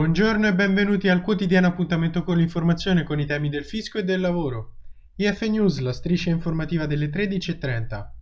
Buongiorno e benvenuti al quotidiano appuntamento con l'informazione con i temi del fisco e del lavoro. IF News, la striscia informativa delle 13.30.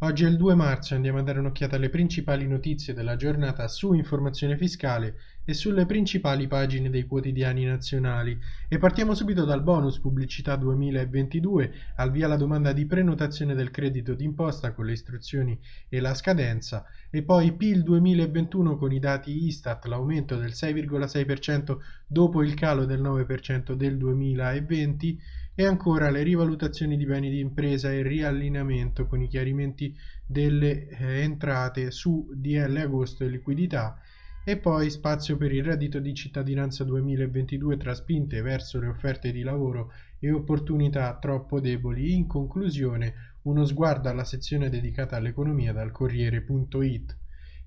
Oggi è il 2 marzo e andiamo a dare un'occhiata alle principali notizie della giornata su informazione fiscale e sulle principali pagine dei quotidiani nazionali. E partiamo subito dal bonus pubblicità 2022, al via la domanda di prenotazione del credito d'imposta con le istruzioni e la scadenza, e poi PIL 2021 con i dati Istat, l'aumento del 6,6% dopo il calo del 9% del 2020 e ancora le rivalutazioni di beni di impresa e il riallineamento con i chiarimenti delle eh, entrate su DL agosto e liquidità e poi spazio per il reddito di cittadinanza 2022 tra spinte verso le offerte di lavoro e opportunità troppo deboli. In conclusione, uno sguardo alla sezione dedicata all'economia dal Corriere.it.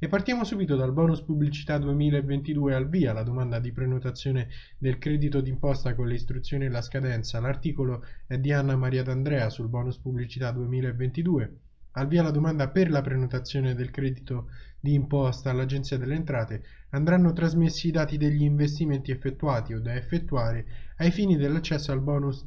E partiamo subito dal bonus pubblicità 2022 al via, la domanda di prenotazione del credito d'imposta con le istruzioni e la scadenza. L'articolo è di Anna Maria D'Andrea sul bonus pubblicità 2022. Al via la domanda per la prenotazione del credito di imposta all'Agenzia delle Entrate andranno trasmessi i dati degli investimenti effettuati o da effettuare ai fini dell'accesso al bonus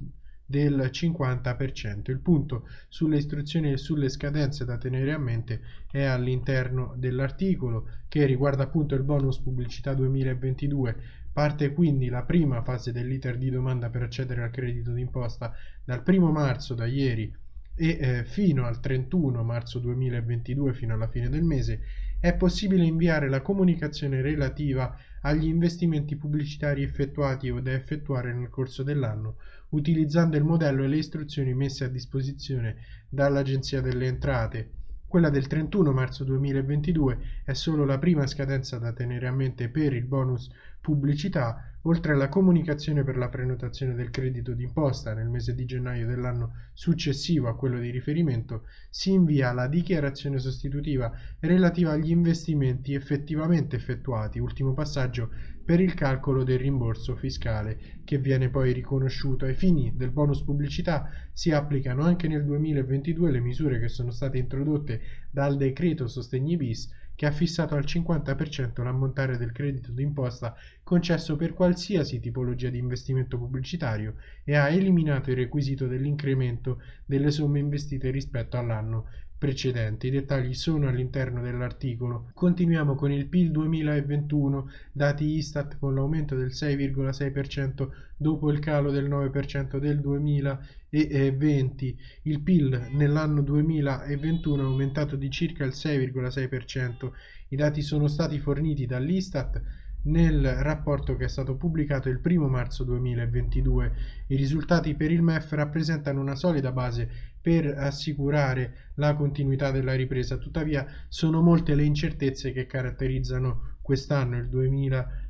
del 50%. Il punto sulle istruzioni e sulle scadenze da tenere a mente è all'interno dell'articolo che riguarda appunto il bonus pubblicità 2022. Parte quindi la prima fase dell'iter di domanda per accedere al credito d'imposta dal 1 marzo, da ieri, e eh, fino al 31 marzo 2022, fino alla fine del mese, è possibile inviare la comunicazione relativa agli investimenti pubblicitari effettuati o da effettuare nel corso dell'anno utilizzando il modello e le istruzioni messe a disposizione dall'Agenzia delle Entrate. Quella del 31 marzo 2022 è solo la prima scadenza da tenere a mente per il bonus pubblicità Oltre alla comunicazione per la prenotazione del credito d'imposta nel mese di gennaio dell'anno successivo a quello di riferimento, si invia la dichiarazione sostitutiva relativa agli investimenti effettivamente effettuati, ultimo passaggio per il calcolo del rimborso fiscale, che viene poi riconosciuto ai fini del bonus pubblicità. Si applicano anche nel 2022 le misure che sono state introdotte dal decreto Sostegni bis che ha fissato al 50% l'ammontare del credito d'imposta concesso per qualsiasi tipologia di investimento pubblicitario e ha eliminato il requisito dell'incremento delle somme investite rispetto all'anno precedente. I dettagli sono all'interno dell'articolo. Continuiamo con il PIL 2021, dati Istat con l'aumento del 6,6% dopo il calo del 9% del 2020. Il PIL nell'anno 2021 è aumentato di circa il 6,6%. I dati sono stati forniti dall'Istat nel rapporto che è stato pubblicato il 1 marzo 2022. I risultati per il MEF rappresentano una solida base per assicurare la continuità della ripresa, tuttavia sono molte le incertezze che caratterizzano quest'anno, il 2022.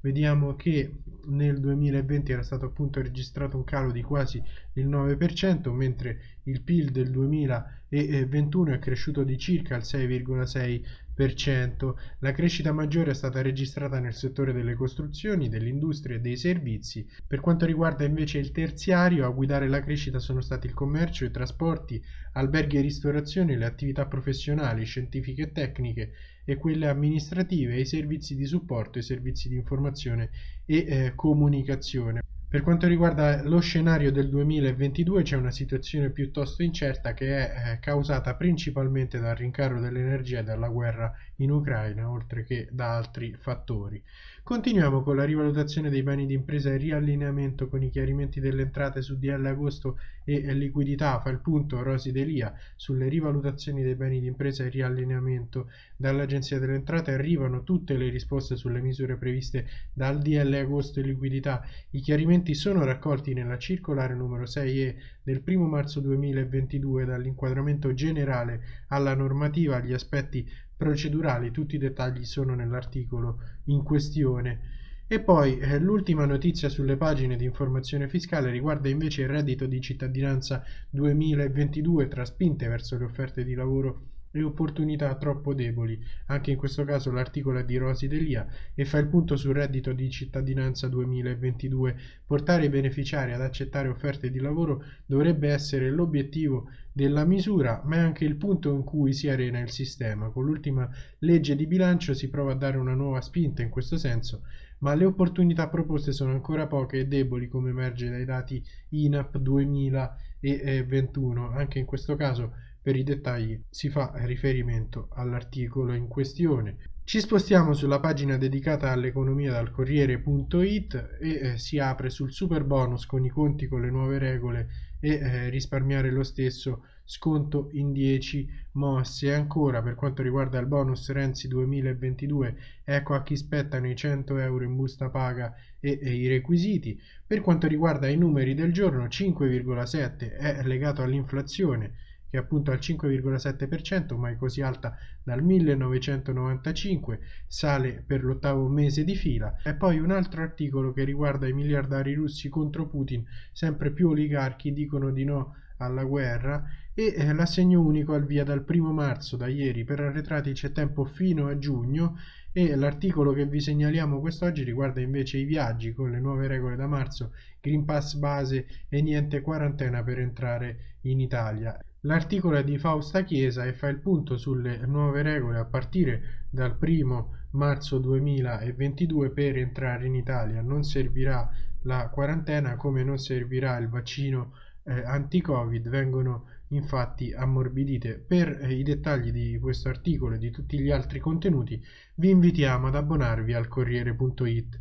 Vediamo che nel 2020 era stato appunto registrato un calo di quasi il 9%, mentre il PIL del 2021 è cresciuto di circa il 6,6%. La crescita maggiore è stata registrata nel settore delle costruzioni, dell'industria e dei servizi. Per quanto riguarda invece il terziario, a guidare la crescita sono stati il commercio, i trasporti, alberghi e ristorazione, le attività professionali, scientifiche e tecniche e quelle amministrative, i servizi di supporto, i servizi di informazione e eh, comunicazione. Per quanto riguarda lo scenario del 2022 c'è una situazione piuttosto incerta che è eh, causata principalmente dal rincaro dell'energia e dalla guerra in Ucraina, oltre che da altri fattori. Continuiamo con la rivalutazione dei beni di impresa e riallineamento con i chiarimenti delle entrate su DL agosto e liquidità. Fa il punto Rosi Delia sulle rivalutazioni dei beni di impresa e riallineamento. Dall'Agenzia delle Entrate arrivano tutte le risposte sulle misure previste dal DL agosto e liquidità. I chiarimenti sono raccolti nella circolare numero 6E del 1 marzo 2022 dall'inquadramento generale alla normativa agli aspetti procedurali, tutti i dettagli sono nell'articolo in questione. E poi eh, l'ultima notizia sulle pagine di informazione fiscale riguarda invece il reddito di cittadinanza 2022 tra spinte verso le offerte di lavoro e opportunità troppo deboli. Anche in questo caso l'articolo è di Rosi Delia e fa il punto sul reddito di cittadinanza 2022. Portare i beneficiari ad accettare offerte di lavoro dovrebbe essere l'obiettivo della misura, ma è anche il punto in cui si arena il sistema. Con l'ultima legge di bilancio si prova a dare una nuova spinta in questo senso, ma le opportunità proposte sono ancora poche e deboli come emerge dai dati INAP 2021. Anche in questo caso per i dettagli si fa riferimento all'articolo in questione. Ci spostiamo sulla pagina dedicata all'economia dal Corriere.it e eh, si apre sul super bonus con i conti con le nuove regole e eh, risparmiare lo stesso sconto in 10 mosse. Ancora per quanto riguarda il bonus Renzi 2022, ecco a chi spettano i 100 euro in busta paga e, e i requisiti. Per quanto riguarda i numeri del giorno, 5,7 è legato all'inflazione che è appunto al 5,7%, mai così alta dal 1995, sale per l'ottavo mese di fila. E poi un altro articolo che riguarda i miliardari russi contro Putin, sempre più oligarchi dicono di no alla guerra e eh, l'assegno unico al via dal primo marzo, da ieri, per arretrati c'è tempo fino a giugno e l'articolo che vi segnaliamo quest'oggi riguarda invece i viaggi con le nuove regole da marzo, Green Pass base e niente quarantena per entrare in Italia. L'articolo è di Fausta Chiesa e fa il punto sulle nuove regole a partire dal 1 marzo 2022 per entrare in Italia. Non servirà la quarantena come non servirà il vaccino eh, anti-Covid, vengono infatti ammorbidite. Per eh, i dettagli di questo articolo e di tutti gli altri contenuti vi invitiamo ad abbonarvi al Corriere.it.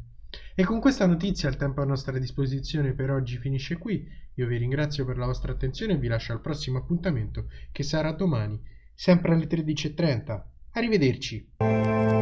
E con questa notizia il tempo a nostra disposizione per oggi finisce qui. Io vi ringrazio per la vostra attenzione e vi lascio al prossimo appuntamento che sarà domani, sempre alle 13.30. Arrivederci.